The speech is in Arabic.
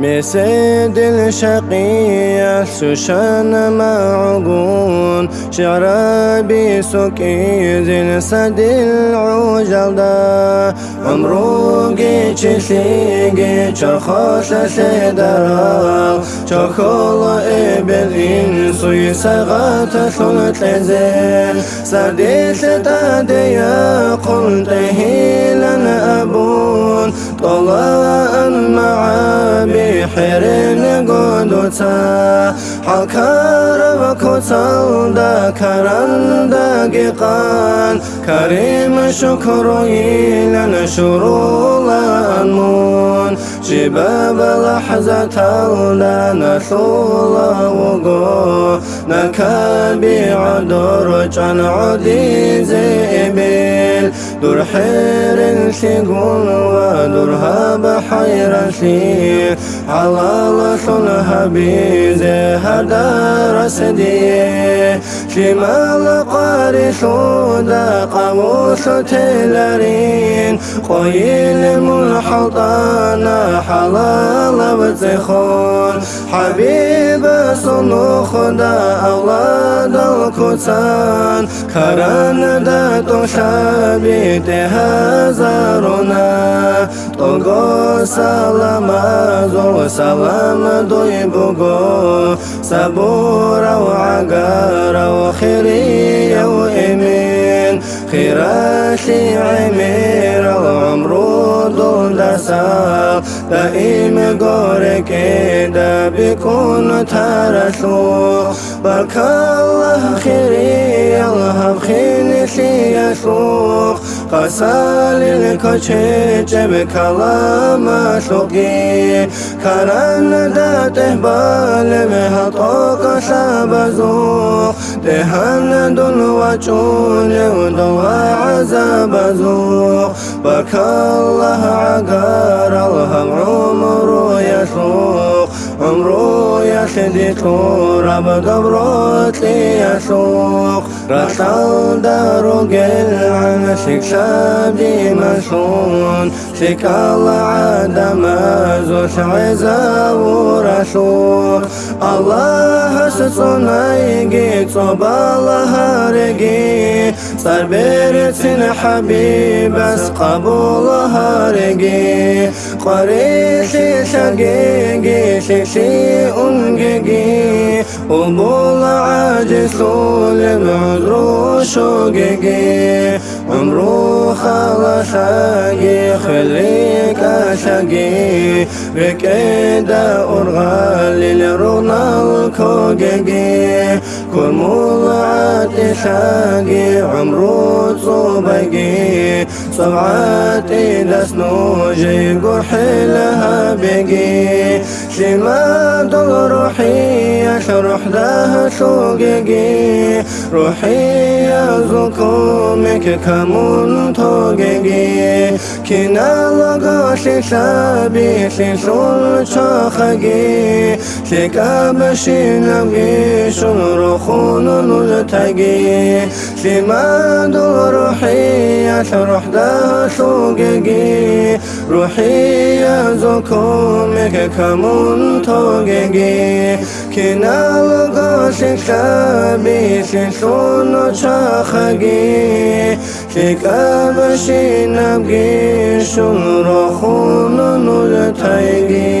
مسد الشقية سوشان معقون شعرابي سوكي زين سد العجل دا عمروقي تشيقي تشخوش سيدرا تشخول إبلين سوي سغات ثلت لزين سديس تاديا قلت هيلا أبون طلع ფერენა გონდოცა ჰალქარავა ქოცალდა ქარანდა გიყან ქარიმა შოქროილან შურულან მონ شباب لحظة لا نثول نكابي عدور جان عدي زيبيل. دور حير سيقول ودور هاب حير سيل على لصنها بيزي هدار سديه شمال قارس ودا قاموس تلرين. قويل منحطانا حلال بتخون حبيب صنوخ دا أولاد الكتان كران دا تشابي تهزارنا توغو سلام زو سلام دوي بوغو صبور وعقار وخيري وإمين خيراتي عمير العمر دون دسال نگار که دا بکن ترسو بک الله خیری الله خیلی سیاسو قسال کچه چه به کلام سوگی کرن دا تهبال به حطا قصاب بزو دهان دل و چون و دو عذاب زو بک الله عقاب يسدي تورب دبروت يسوق رسال دارو قل عن شكشابي مسون شكال عدم زوش عزا ورسول الله ستنايقي صوب الله رقي صار بيرتن حبيب بس قبول qare se shagenge se se ungege umul ajiz lulem udru shogege umru khalasage khalik ashage bekeda urgalil runal kogege kurmul atishage umru zubage صبعاتي دسنوجي قرحي لها بقي شماد روحي أشرح لها روحی از قومی که کمون تو توگگی که نلگاشی شبی شیشون چاخگی شکابشی رو روخون نجتگی سماد روحی از روح داشوگگی روحی از قومی همون توگگی که نالگا شکا بیشی سونو چاخگی شکا بشی نبگی شون رو خونو نوزتایگی